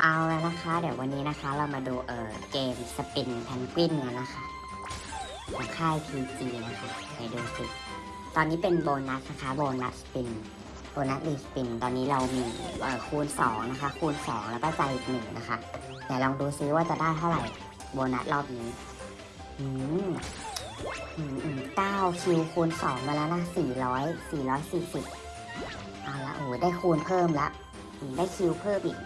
เอาแล้วนะคะ เดี๋ยววันนี้นะคะเรามาดูเออเกมสปินแพนกวินกันนะคะของค่าย PG นะคะไปดูสิตอนนี้เป็นโบนัสนะคะโบนัสสปินโบนัสรีสปิน ตอนนี้เรามีเออคูณ2นะคะคูณ 2 แล้วก็ใจอีกหนึ่งนะคะเดี๋ยวลองดูซิว่าจะได้เท่าไหร่โบนัสรอบนี้อืมอืมอืมเก้าคิวคูณ2มาแล้วนะ400 440เอาละโอ้ได้คูณเพิ่มละได้คิวเพิ่มอีก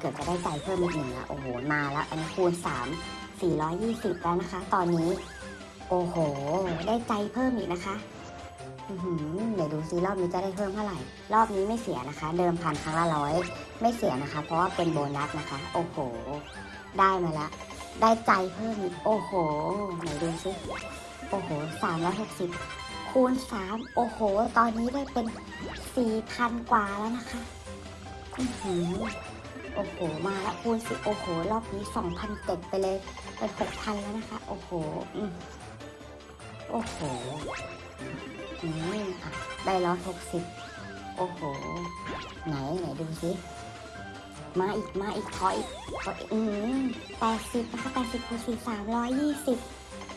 เกือบจะได้ใจเพิ่มอีกหนึ่งละโอ้โห มาแล้ว อันนี้คูณ 3 420 แล้วนะคะ ตอนนี้ โอ้โห ได้ใจเพิ่มอีกนะคะเดี๋ยวดูซิรอบนี้จะได้เพิ่มเท่าไหร่ รอบนี้ไม่เสียนะคะ เดิมพันครั้งละร้อยไม่เสียนะคะ เพราะว่าเป็นโบนัสนะคะ โอ้โห ได้มาละ ได้ใจเพิ่มอีก โอ้โห ไหนดูซิโอ้โหสามร้อยหกสิบคูณสามโอ้โห ตอนนี้ได้เป็นสี่พันกว่าแล้วนะคะ อือหือ โอ้โห มาแล้วคูณสิโอ้โห รอบนี้สองพันเจ็ดไปเลย เป็นหกพันแล้วนะคะ โอ้โหโอ้โหอืมอะได้ร้อยหกสิบโอ้โห ไหนไหนดูสิมาอีกมาอีกขออีกขออีกอืมแปดสิบนะคะแปดสิบคูณสี่สามร้อยยี่สิบ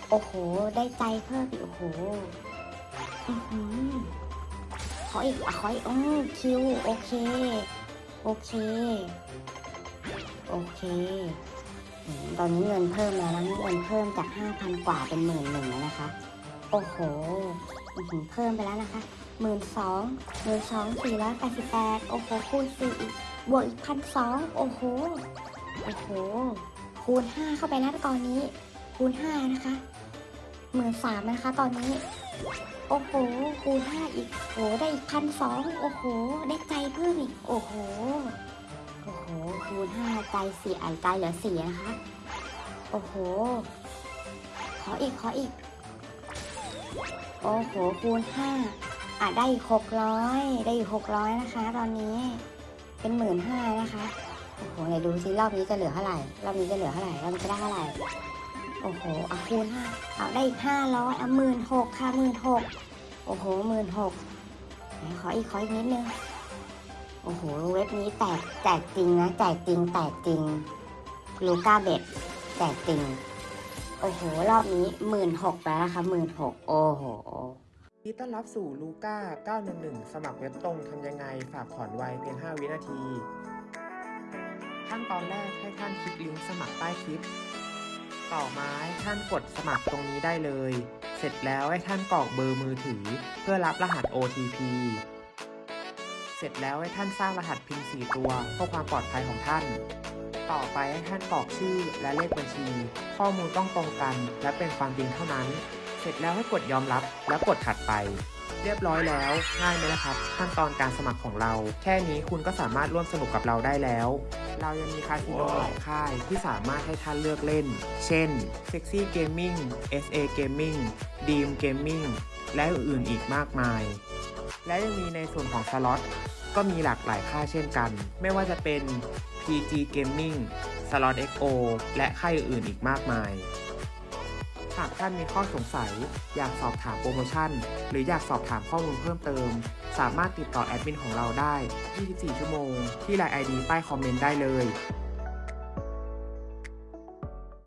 โอ้โห ได้ใจเพิ่มอีกโอ้โหอือหือขออีกอะขออีกอืมคิวโอเค โอเค โอเค ตอนนี้เงินเพิ่มแล้วนะเงินเพิ่มจากห้าพันกว่าเป็นหมื่นหนึ่งแล้วนะคะ โอ้โห เพิ่มไปแล้วนะคะหมื่นสองหมื่นสองสี่ร้อยแปดสิบแปดโอ้โห คูณสี่อีก บวกอีกพันสองโอ้โห โอ้โห คูณห้าเข้าไปแล้วตอนนี้ คูณห้านะคะหมื่นสามนะคะตอนนี้ โอ้โห คูณห้าอีกโอ้ได้อีกพันสองโอ้โห ได้ใจเพิ่มอีก โอ้โห โอ้โห คูณห้าใจสี่ไอใจเหลือสี่นะคะ โอ้โห ขออีก ขออีก โอ้โห คูณห้าอะได้อีกหกร้อยได้อีกหกร้อยนะคะ ตอนนี้ เป็นหมื่นห้านะคะ โอ้โหไหนดูซิรอบนี้จะเหลือเท่าไหร่ รอบนี้จะเหลือเท่าไหร่ รอบนี้จะได้เท่าไหร่ โอ้โหเอาคูณห้าเอาได้อีกห้าร้อยเอาหมื่นหกค่ะหมื่นหกโอ้โหหมื่นหกขออีกขออีกนิดนึง โอ้โห เว็บนี้แตกแจกจริงนะแจกจริงแตกจริงลูก้าเบ็ดแจกจริง โอ้โห รอบนี้หมื่นหกแล้วนะคะหมื่นหกโอ้โหยินดีต้อนรับสู่ลูก้า 911 สมัครเว็บตรงทำยังไง ฝากถอนไวเพียง 5 วินาที ขั้นตอนแรกให้ท่านคลิกลิงก์สมัครใต้คลิป ต่อมาให้ท่านกดสมัครตรงนี้ได้เลย เสร็จแล้วให้ท่านกรอกเบอร์มือถือ เพื่อรับรหัส OTP เสร็จแล้วให้ท่านสร้างรหัส PIN 4 ตัวเพื่อความปลอดภัยของท่าน ต่อไปให้ท่านกรอกชื่อและเลขบัญชี ข้อมูลต้องตรงกัน และเป็นความจริงเท่านั้น เสร็จแล้วให้กดยอมรับแล้วกดถัดไป เรียบร้อยแล้ว ง่ายไหมนะครับ ขั้นตอนการสมัครของเรา แค่นี้คุณก็สามารถร่วมสนุกกับเราได้แล้ว เรายังมีคาสิโนหลายค่ายที่สามารถให้ท่านเลือกเล่น เช่น Sexy Gaming SA Gaming Dream Gaming และอื่นๆอีกมากมาย และยังมีในส่วนของสล็อตก็มีหลากหลายค่ายเช่นกัน ไม่ว่าจะเป็น PG Gaming Slot XO และค่ายอื่นๆอีกมากมาย หากท่านมีข้อสงสัย อยากสอบถามโปรโมชั่น หรืออยากสอบถามข้อมูลเพิ่มเติม สามารถติดต่อแอดมินของเราได้ 24 ชั่วโมง ที่ไลน์ ID ใต้คอมเมนต์ได้เลย